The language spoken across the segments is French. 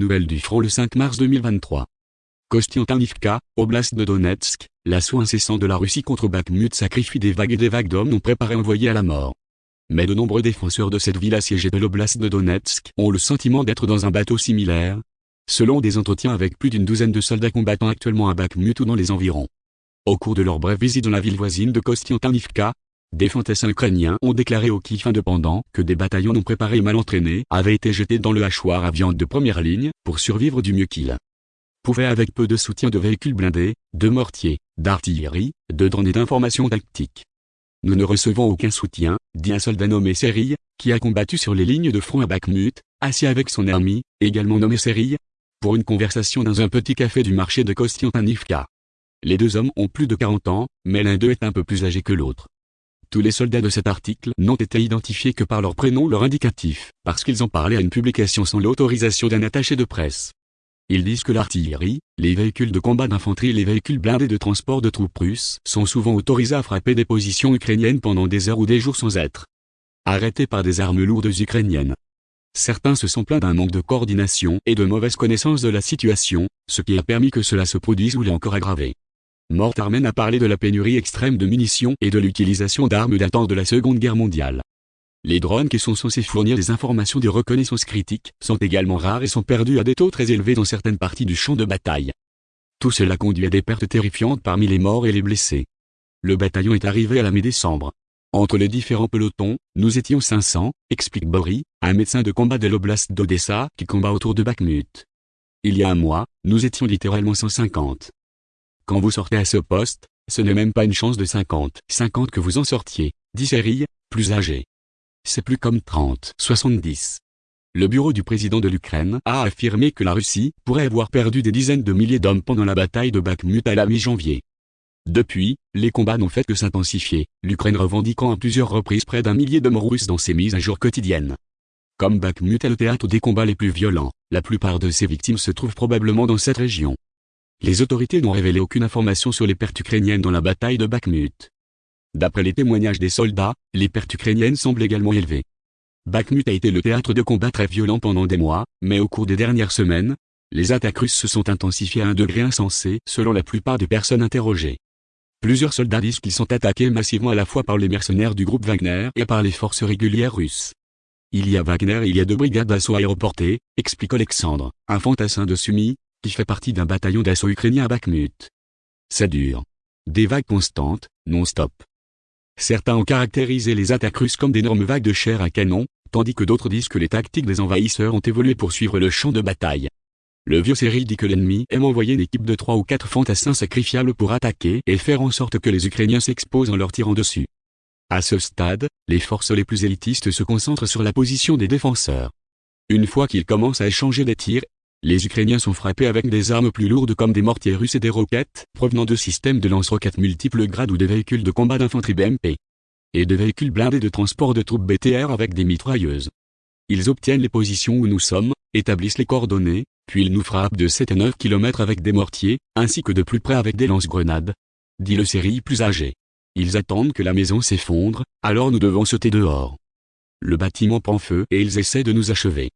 Nouvelles du front le 5 mars 2023. Kostiantinivka, Oblast de Donetsk, l'assaut incessant de la Russie contre Bakhmut sacrifie des vagues et des vagues d'hommes non préparés envoyés à la mort. Mais de nombreux défenseurs de cette ville assiégée de l'Oblast de Donetsk ont le sentiment d'être dans un bateau similaire. Selon des entretiens avec plus d'une douzaine de soldats combattant actuellement à Bakhmut ou dans les environs. Au cours de leur brève visite dans la ville voisine de Kostiantinivka, des fantassins ukrainiens ont déclaré au Kiev indépendant que des bataillons non préparés et mal entraînés avaient été jetés dans le hachoir à viande de première ligne pour survivre du mieux qu'ils pouvaient avec peu de soutien de véhicules blindés, de mortiers, d'artillerie, de drones et d'informations tactiques. Nous ne recevons aucun soutien, dit un soldat nommé Serille, qui a combattu sur les lignes de front à Bakhmut, assis avec son ami, également nommé Serille, pour une conversation dans un petit café du marché de Kostiantinivka. Les deux hommes ont plus de 40 ans, mais l'un d'eux est un peu plus âgé que l'autre. Tous les soldats de cet article n'ont été identifiés que par leur prénom leur indicatif, parce qu'ils ont parlé à une publication sans l'autorisation d'un attaché de presse. Ils disent que l'artillerie, les véhicules de combat d'infanterie et les véhicules blindés de transport de troupes russes sont souvent autorisés à frapper des positions ukrainiennes pendant des heures ou des jours sans être arrêtés par des armes lourdes ukrainiennes. Certains se sont plaints d'un manque de coordination et de mauvaise connaissance de la situation, ce qui a permis que cela se produise ou l'ait encore aggravé. Mort Armen a parlé de la pénurie extrême de munitions et de l'utilisation d'armes datant de la Seconde Guerre mondiale. Les drones qui sont censés fournir des informations de reconnaissance critique sont également rares et sont perdus à des taux très élevés dans certaines parties du champ de bataille. Tout cela conduit à des pertes terrifiantes parmi les morts et les blessés. Le bataillon est arrivé à la mi-décembre. Entre les différents pelotons, nous étions 500, explique Bory, un médecin de combat de l'oblast d'Odessa qui combat autour de Bakhmut. Il y a un mois, nous étions littéralement 150. Quand vous sortez à ce poste, ce n'est même pas une chance de 50, 50 que vous en sortiez, dit Serille, plus âgé. C'est plus comme 30, 70. Le bureau du président de l'Ukraine a affirmé que la Russie pourrait avoir perdu des dizaines de milliers d'hommes pendant la bataille de Bakhmut à la mi-janvier. Depuis, les combats n'ont fait que s'intensifier, l'Ukraine revendiquant à plusieurs reprises près d'un millier d'hommes russes dans ses mises à jour quotidiennes. Comme Bakhmut est le théâtre des combats les plus violents, la plupart de ses victimes se trouvent probablement dans cette région. Les autorités n'ont révélé aucune information sur les pertes ukrainiennes dans la bataille de Bakhmut. D'après les témoignages des soldats, les pertes ukrainiennes semblent également élevées. Bakhmut a été le théâtre de combats très violents pendant des mois, mais au cours des dernières semaines, les attaques russes se sont intensifiées à un degré insensé selon la plupart des personnes interrogées. Plusieurs soldats disent qu'ils sont attaqués massivement à la fois par les mercenaires du groupe Wagner et par les forces régulières russes. Il y a Wagner et il y a deux brigades d'assaut aéroportées, explique Alexandre, un fantassin de Sumy, qui fait partie d'un bataillon d'assaut ukrainien à Bakhmut. C'est dur. Des vagues constantes, non-stop. Certains ont caractérisé les attaques russes comme d'énormes vagues de chair à canon, tandis que d'autres disent que les tactiques des envahisseurs ont évolué pour suivre le champ de bataille. Le vieux Cyril dit que l'ennemi aime envoyer une équipe de trois ou quatre fantassins sacrifiables pour attaquer et faire en sorte que les Ukrainiens s'exposent en leur tirant dessus. À ce stade, les forces les plus élitistes se concentrent sur la position des défenseurs. Une fois qu'ils commencent à échanger des tirs les Ukrainiens sont frappés avec des armes plus lourdes comme des mortiers russes et des roquettes, provenant de systèmes de lance-roquettes multiples grades ou des véhicules de combat d'infanterie BMP. Et de véhicules blindés de transport de troupes BTR avec des mitrailleuses. Ils obtiennent les positions où nous sommes, établissent les coordonnées, puis ils nous frappent de 7 à 9 km avec des mortiers, ainsi que de plus près avec des lance-grenades. Dit le série plus âgé. Ils attendent que la maison s'effondre, alors nous devons sauter dehors. Le bâtiment prend feu et ils essaient de nous achever.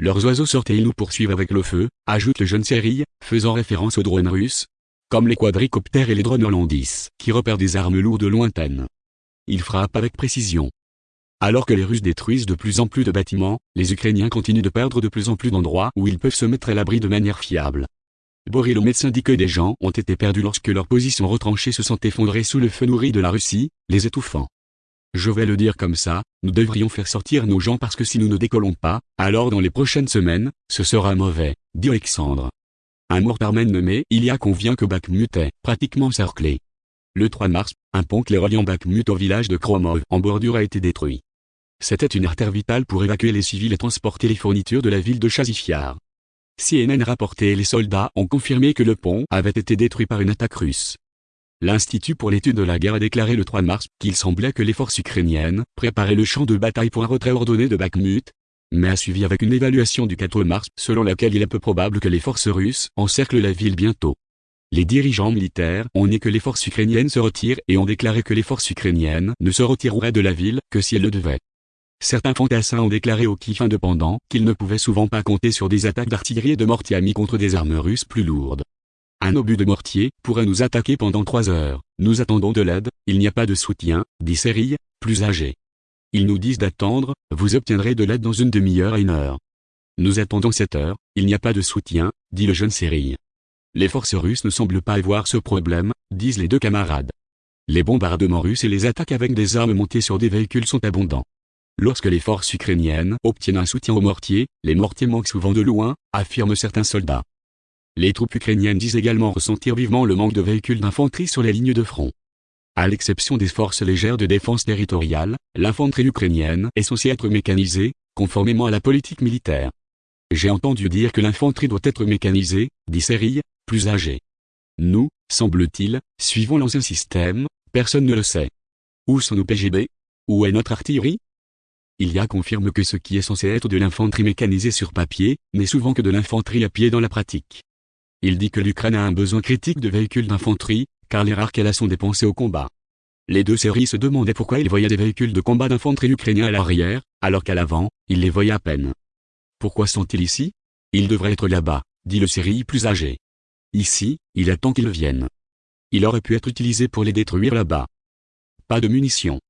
Leurs oiseaux sortent et ils nous poursuivent avec le feu, ajoute le jeune Serille, faisant référence aux drones russes. Comme les quadricoptères et les drones hollandis, qui repèrent des armes lourdes lointaines. Ils frappent avec précision. Alors que les Russes détruisent de plus en plus de bâtiments, les Ukrainiens continuent de perdre de plus en plus d'endroits où ils peuvent se mettre à l'abri de manière fiable. Boris le médecin dit que des gens ont été perdus lorsque leurs positions retranchées se sont effondrées sous le feu nourri de la Russie, les étouffant. Je vais le dire comme ça, nous devrions faire sortir nos gens parce que si nous ne décollons pas, alors dans les prochaines semaines, ce sera mauvais, dit Alexandre. Un mortarmen nommé Ilia convient que Bakhmut est pratiquement cerclé. Le 3 mars, un pont les reliant Bakhmut au village de Kromov en bordure a été détruit. C'était une artère vitale pour évacuer les civils et transporter les fournitures de la ville de Chazifiar. CNN rapportait et les soldats ont confirmé que le pont avait été détruit par une attaque russe. L'Institut pour l'étude de la guerre a déclaré le 3 mars qu'il semblait que les forces ukrainiennes préparaient le champ de bataille pour un retrait ordonné de Bakhmut, mais a suivi avec une évaluation du 4 mars selon laquelle il est peu probable que les forces russes encerclent la ville bientôt. Les dirigeants militaires ont nié que les forces ukrainiennes se retirent et ont déclaré que les forces ukrainiennes ne se retireraient de la ville que si elles le devaient. certains fantassins ont déclaré au kiff indépendant qu'ils ne pouvaient souvent pas compter sur des attaques d'artillerie et de mortiers amis contre des armes russes plus lourdes. Un obus de mortier pourrait nous attaquer pendant trois heures. Nous attendons de l'aide, il n'y a pas de soutien, dit Sérille, plus âgé. Ils nous disent d'attendre, vous obtiendrez de l'aide dans une demi-heure à une heure. Nous attendons sept heures, il n'y a pas de soutien, dit le jeune Sérille. Les forces russes ne semblent pas avoir ce problème, disent les deux camarades. Les bombardements russes et les attaques avec des armes montées sur des véhicules sont abondants. Lorsque les forces ukrainiennes obtiennent un soutien aux mortiers, les mortiers manquent souvent de loin, affirment certains soldats. Les troupes ukrainiennes disent également ressentir vivement le manque de véhicules d'infanterie sur les lignes de front. À l'exception des forces légères de défense territoriale, l'infanterie ukrainienne est censée être mécanisée, conformément à la politique militaire. J'ai entendu dire que l'infanterie doit être mécanisée, dit Sérille, plus âgé. Nous, semble-t-il, suivons l'ancien système, personne ne le sait. Où sont nos PGB Où est notre artillerie? Il y a confirme que ce qui est censé être de l'infanterie mécanisée sur papier, n'est souvent que de l'infanterie à pied dans la pratique. Il dit que l'Ukraine a un besoin critique de véhicules d'infanterie, car les rares qu'elle a sont dépensés au combat. Les deux séries se demandaient pourquoi ils voyaient des véhicules de combat d'infanterie ukrainiens à l'arrière, alors qu'à l'avant, ils les voyaient à peine. Pourquoi sont-ils ici? Ils devraient être là-bas, dit le série plus âgé. Ici, il attend qu'ils viennent. Il aurait pu être utilisé pour les détruire là-bas. Pas de munitions.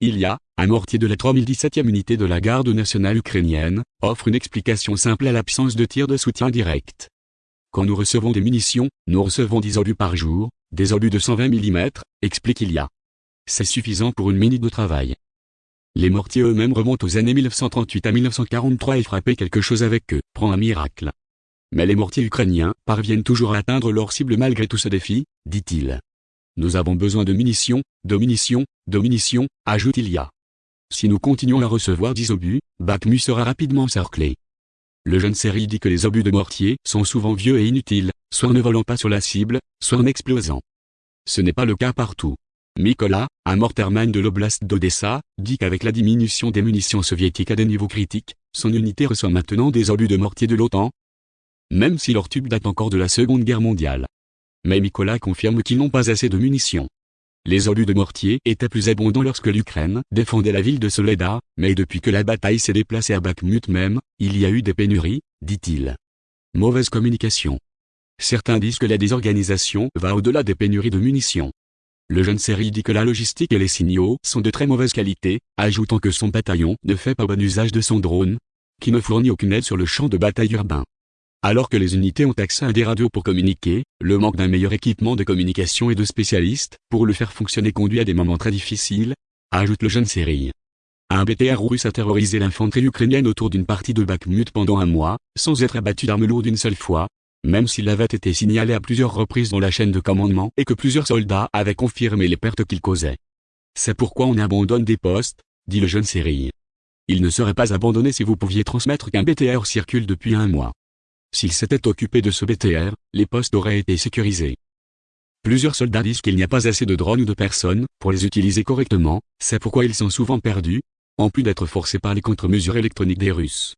Il y a, un mortier de la 3017e unité de la garde nationale ukrainienne, offre une explication simple à l'absence de tir de soutien direct. Quand nous recevons des munitions, nous recevons 10 obus par jour, des obus de 120 mm, explique Ilia. C'est suffisant pour une minute de travail. Les mortiers eux-mêmes remontent aux années 1938 à 1943 et frapper quelque chose avec eux prend un miracle. Mais les mortiers ukrainiens parviennent toujours à atteindre leur cible malgré tout ce défi, dit-il. Nous avons besoin de munitions, de munitions, de munitions, ajoute Ilia. Si nous continuons à recevoir 10 obus, Bakhmut sera rapidement encerclé. Le jeune série dit que les obus de mortier sont souvent vieux et inutiles, soit en ne volant pas sur la cible, soit en explosant. Ce n'est pas le cas partout. Mikola, un mortarman de l'oblast d'Odessa, dit qu'avec la diminution des munitions soviétiques à des niveaux critiques, son unité reçoit maintenant des obus de mortier de l'OTAN, même si leur tube date encore de la Seconde Guerre mondiale. Mais Mikola confirme qu'ils n'ont pas assez de munitions. Les obus de mortier étaient plus abondants lorsque l'Ukraine défendait la ville de Soledar, mais depuis que la bataille s'est déplacée à Bakhmut même, il y a eu des pénuries, dit-il. Mauvaise communication. Certains disent que la désorganisation va au-delà des pénuries de munitions. Le jeune série dit que la logistique et les signaux sont de très mauvaise qualité, ajoutant que son bataillon ne fait pas bon usage de son drone, qui ne fournit aucune aide sur le champ de bataille urbain. Alors que les unités ont accès à des radios pour communiquer, le manque d'un meilleur équipement de communication et de spécialistes pour le faire fonctionner conduit à des moments très difficiles, ajoute le jeune série. Un BTR russe a terrorisé l'infanterie ukrainienne autour d'une partie de Bakhmut pendant un mois, sans être abattu d'armes lourdes une seule fois, même s'il avait été signalé à plusieurs reprises dans la chaîne de commandement et que plusieurs soldats avaient confirmé les pertes qu'il causait. C'est pourquoi on abandonne des postes, dit le jeune série. Il ne serait pas abandonné si vous pouviez transmettre qu'un BTR circule depuis un mois. S'ils s'étaient occupés de ce BTR, les postes auraient été sécurisés. Plusieurs soldats disent qu'il n'y a pas assez de drones ou de personnes pour les utiliser correctement, c'est pourquoi ils sont souvent perdus, en plus d'être forcés par les contre-mesures électroniques des Russes.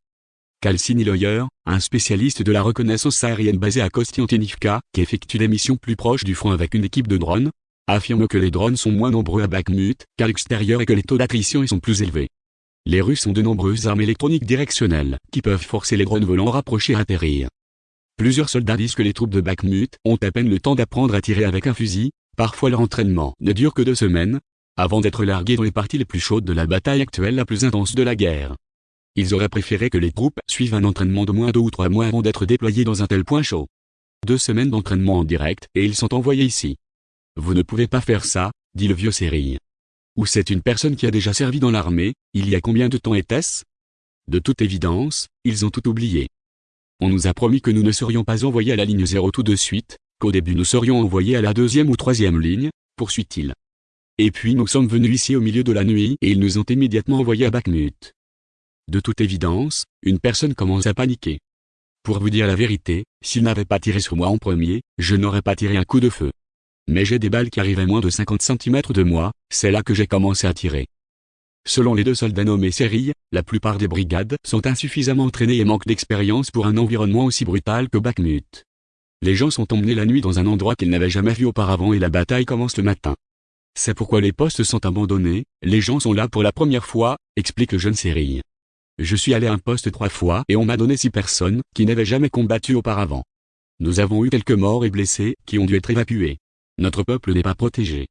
Kalsini Loyer, un spécialiste de la reconnaissance aérienne basé à Kostiantinivka, qui effectue des missions plus proches du front avec une équipe de drones, affirme que les drones sont moins nombreux à Bakhmut qu'à l'extérieur et que les taux d'attrition y sont plus élevés. Les Russes ont de nombreuses armes électroniques directionnelles, qui peuvent forcer les drones volants rapprochés à atterrir. Plusieurs soldats disent que les troupes de Bakhmut ont à peine le temps d'apprendre à tirer avec un fusil, parfois leur entraînement ne dure que deux semaines, avant d'être largués dans les parties les plus chaudes de la bataille actuelle la plus intense de la guerre. Ils auraient préféré que les troupes suivent un entraînement de moins deux ou trois mois avant d'être déployés dans un tel point chaud. Deux semaines d'entraînement en direct et ils sont envoyés ici. Vous ne pouvez pas faire ça, dit le vieux Sérille. Ou c'est une personne qui a déjà servi dans l'armée, il y a combien de temps était-ce? De toute évidence, ils ont tout oublié. On nous a promis que nous ne serions pas envoyés à la ligne 0 tout de suite, qu'au début nous serions envoyés à la deuxième ou troisième ligne, poursuit-il. Et puis nous sommes venus ici au milieu de la nuit et ils nous ont immédiatement envoyés à Bakhmut. De toute évidence, une personne commence à paniquer. Pour vous dire la vérité, s'il n'avait pas tiré sur moi en premier, je n'aurais pas tiré un coup de feu. Mais j'ai des balles qui arrivaient moins de 50 cm de moi, c'est là que j'ai commencé à tirer. Selon les deux soldats nommés série, la plupart des brigades sont insuffisamment entraînées et manquent d'expérience pour un environnement aussi brutal que Bakhmut. Les gens sont emmenés la nuit dans un endroit qu'ils n'avaient jamais vu auparavant et la bataille commence le matin. C'est pourquoi les postes sont abandonnés, les gens sont là pour la première fois, explique le jeune Cyril. Je suis allé à un poste trois fois et on m'a donné six personnes qui n'avaient jamais combattu auparavant. Nous avons eu quelques morts et blessés qui ont dû être évacués. Notre peuple n'est pas protégé.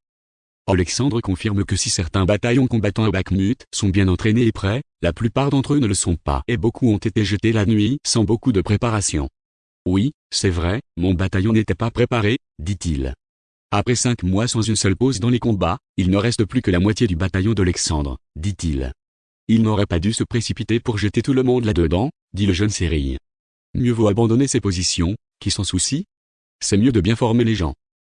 Alexandre confirme que si certains bataillons combattants à Bakhmut sont bien entraînés et prêts, la plupart d'entre eux ne le sont pas et beaucoup ont été jetés la nuit sans beaucoup de préparation. Oui, c'est vrai, mon bataillon n'était pas préparé, dit-il. Après cinq mois sans une seule pause dans les combats, il ne reste plus que la moitié du bataillon d'Alexandre, dit-il. Il n'aurait pas dû se précipiter pour jeter tout le monde là-dedans, dit le jeune Cyril. Mieux vaut abandonner ses positions, qui s'en soucie C'est mieux de bien former les gens.